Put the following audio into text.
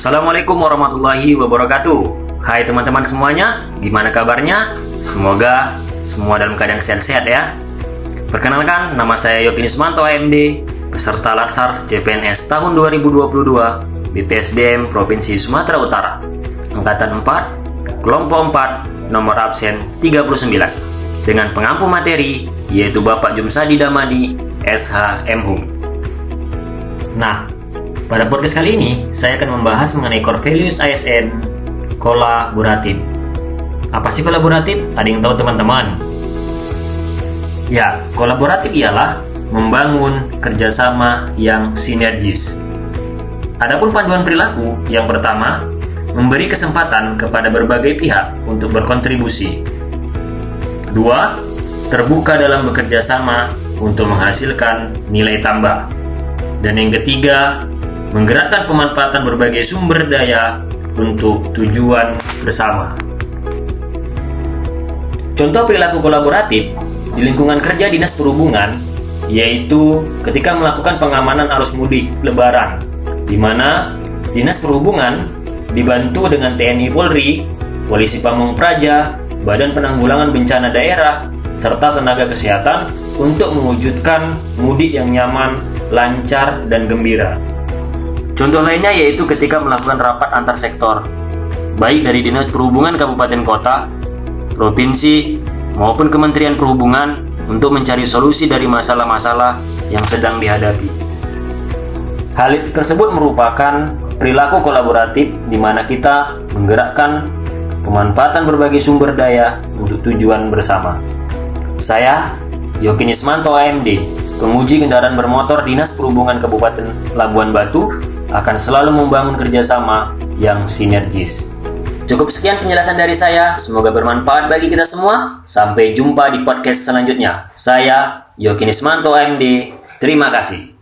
Assalamualaikum warahmatullahi wabarakatuh. Hai teman-teman semuanya, gimana kabarnya? Semoga semua dalam keadaan sehat-sehat ya. Perkenalkan, nama saya Yogi Nismanto AMD Peserta Latsar CPNS tahun 2022 BPSDM Provinsi Sumatera Utara. Angkatan 4, Kelompok 4, nomor absen 39 Dengan pengampu materi, yaitu Bapak Jumsadi Damadi, SH MHUM Nah, pada podcast kali ini, saya akan membahas mengenai core values ASN kolaboratif. Apa sih kolaboratif? Ada yang tahu teman-teman? Ya, kolaboratif ialah membangun kerjasama yang sinergis. Adapun panduan perilaku, yang pertama, memberi kesempatan kepada berbagai pihak untuk berkontribusi. Dua, terbuka dalam bekerja sama untuk menghasilkan nilai tambah. Dan yang ketiga, menggerakkan pemanfaatan berbagai sumber daya untuk tujuan bersama. Contoh perilaku kolaboratif di lingkungan kerja Dinas Perhubungan yaitu ketika melakukan pengamanan arus mudik lebaran di mana Dinas Perhubungan dibantu dengan TNI Polri, Polisi Pamung Praja, Badan Penanggulangan Bencana Daerah, serta tenaga kesehatan untuk mewujudkan mudik yang nyaman, lancar, dan gembira. Contoh lainnya yaitu ketika melakukan rapat antar sektor, baik dari Dinas Perhubungan Kabupaten Kota, Provinsi, maupun Kementerian Perhubungan untuk mencari solusi dari masalah-masalah yang sedang dihadapi. Hal tersebut merupakan perilaku kolaboratif di mana kita menggerakkan pemanfaatan berbagai sumber daya untuk tujuan bersama. Saya, Yogi Nismanto AMD, penguji kendaraan bermotor Dinas Perhubungan Kabupaten Labuan Batu, akan selalu membangun kerjasama yang sinergis. Cukup sekian penjelasan dari saya, semoga bermanfaat bagi kita semua. Sampai jumpa di podcast selanjutnya. Saya, Yokinismanto AMD, terima kasih.